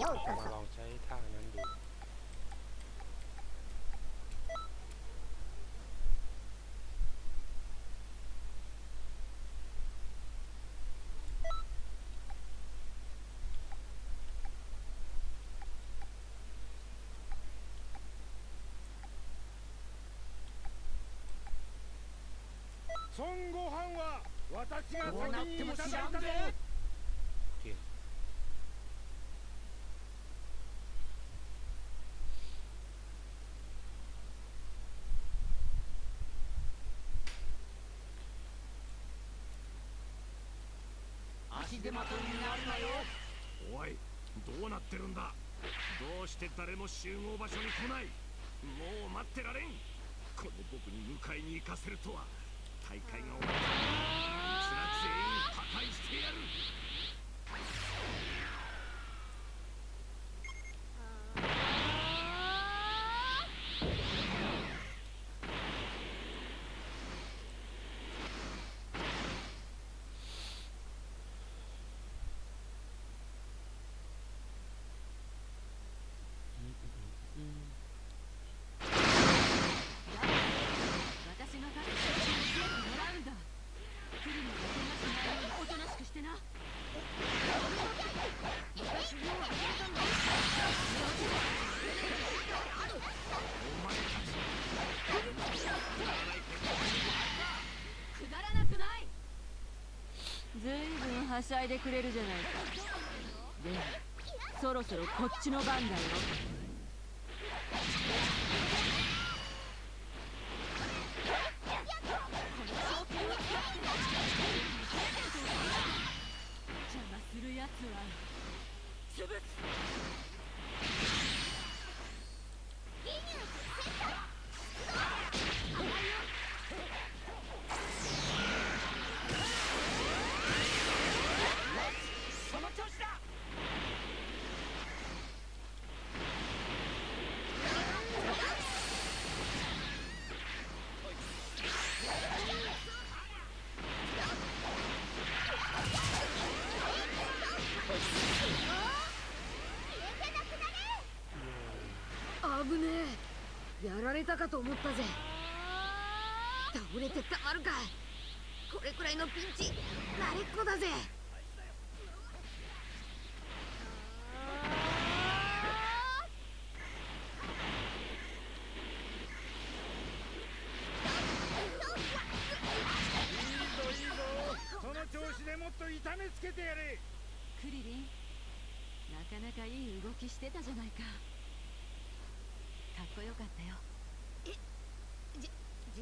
ようこ มา そ ลองใช้ท่านั้นดู 孫悟飯は私がどうなっても先にいただい知らんぜたぜ 足手まといになるなよおいどうなってるんだ？どうして誰も集合場所に来ない？もう待ってられん。この僕に迎えに行かせるとは。大会が終わったらあいつら全員破壊してやる私が勝って教えてもらうんだ来るのが怪我しないようにおとなしくしてな私もうあげたんだくだらなくないずいぶんはしゃいでくれるじゃないか。でもそろそろこっちの番だよ。邪魔するやつは潰す。たかと思ったぜ。倒れてたまるかこれくらいのピンチ。慣れっこだぜ。いいぞいいぞ。その調子でもっと痛めつけてやれ。クリリンなかなかいい動きしてたじゃないかかっこよかったよ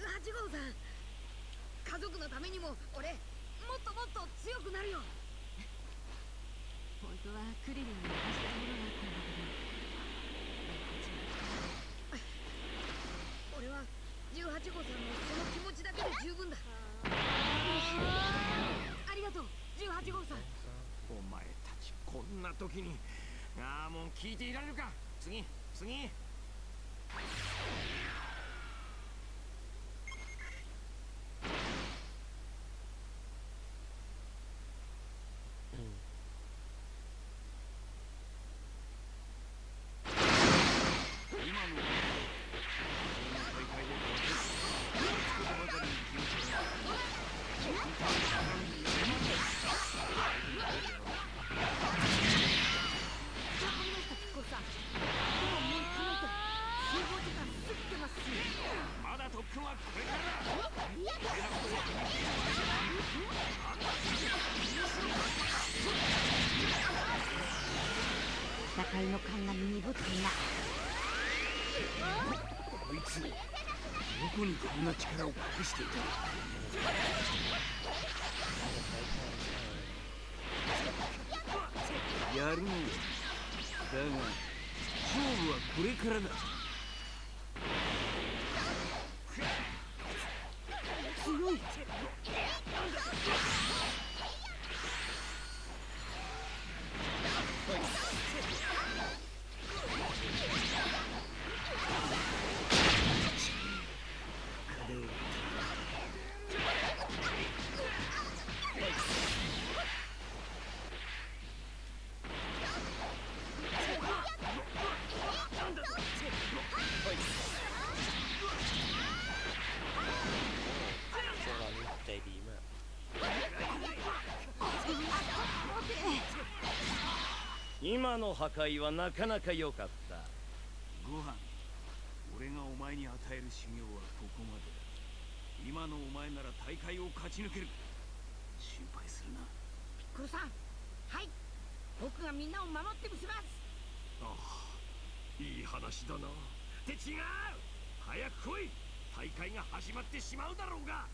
18号さん。家族のためにも俺もっともっと強くなるよ。本当はクリリンに渡したいものがあったんだけど。俺は18号さんのその気持ちだけで十分だ。ありがとう18号さん。お前たちこんな時にああもう聞いていられるか。次次。力を隠していたやるのだが勝負はこれからだ。強い今の破壊はなかなか良かった。ご飯俺がお前に与える修行はここまでだ。今のお前なら大会を勝ち抜ける。心配するな。ピッコロさんはい。僕がみんなを守ってみせます。ああいい話だな。って違う。早く来い。大会が始まってしまうだろうが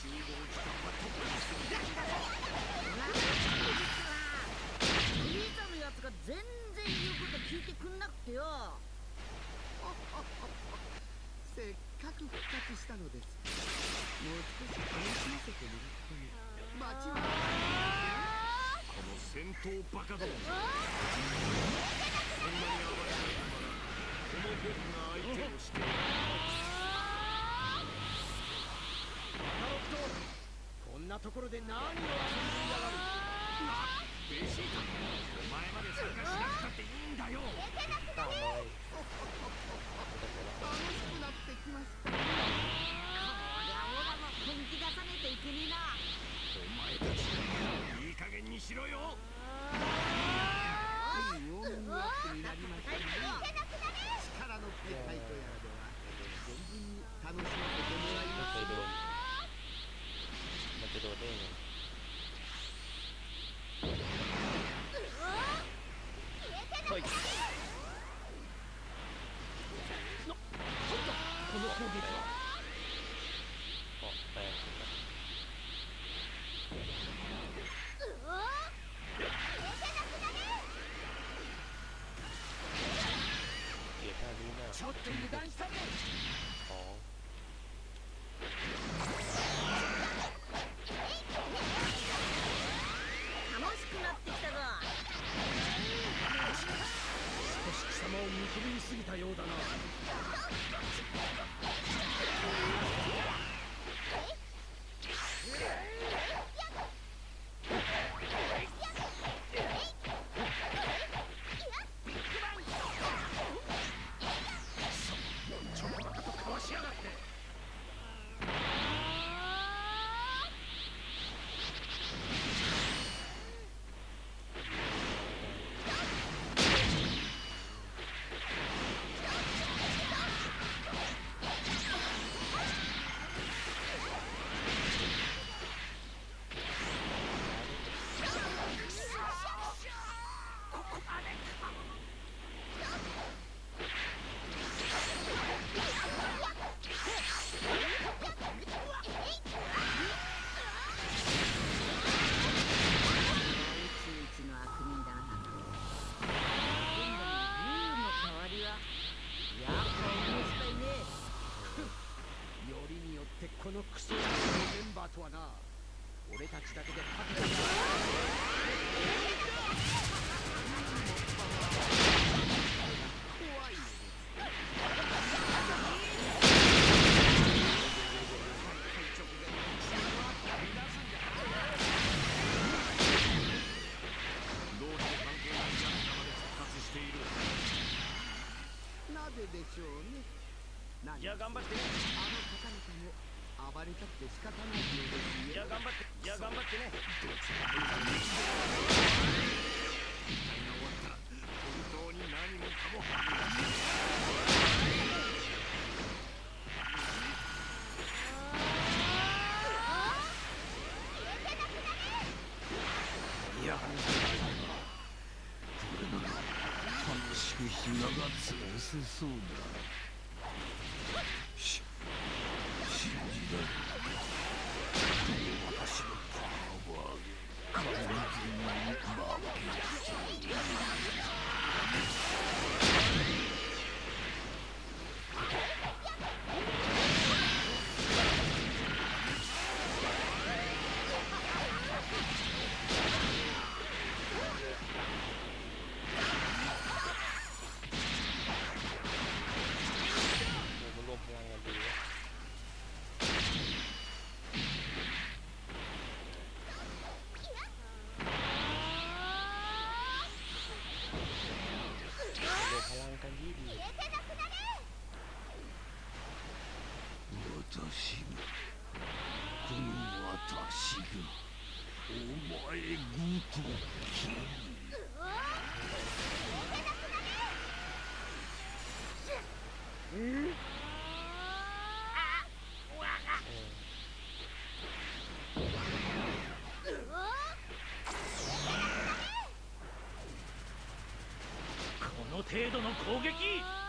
集合時間は特にするお兄さんのやつが全然言うこと聞いてくんなくてよせっかく復活したのですもう少し楽しませてもらって街はこの戦こんなところで何を遊びやがる？ベータお前まで参加しなくたっていいんだよ楽しくなってきました。お前たちいい加減にしろよ。にのってなりましたが力の大会とやらでは存分に楽しませてもらいまし。し貴様を見くびりすぎたようだな。俺たちだけで勝てなぜでしょうね何じゃあ頑張ってあの方々も暴れた。くて仕方ないようですよじゃあ頑張ってじゃあ頑張ってね大会が終わった。本当に何もかもいやこれなら楽しく暇が潰せそうだし信じられる私私がこの私がお前ごときこの程度の攻撃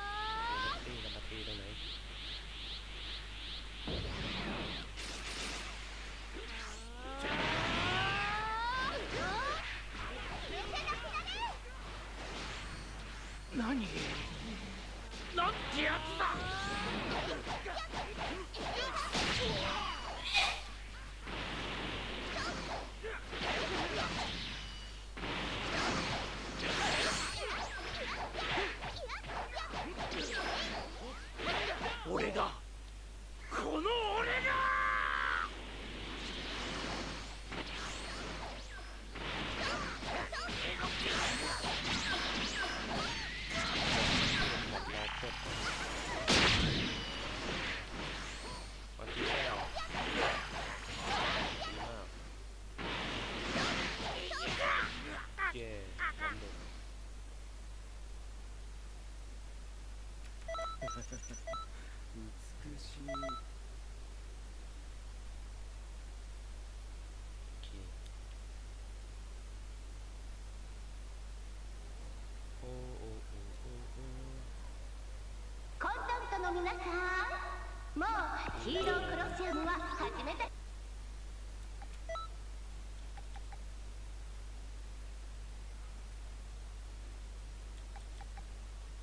の皆さんもうヒーロークロシアムは始めて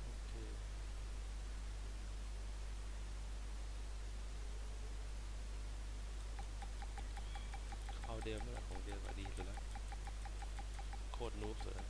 โอเคเอาเดิมนั่นแหละของเดิมอะดีสุดแล้วโคตรนูบสุดแล้ว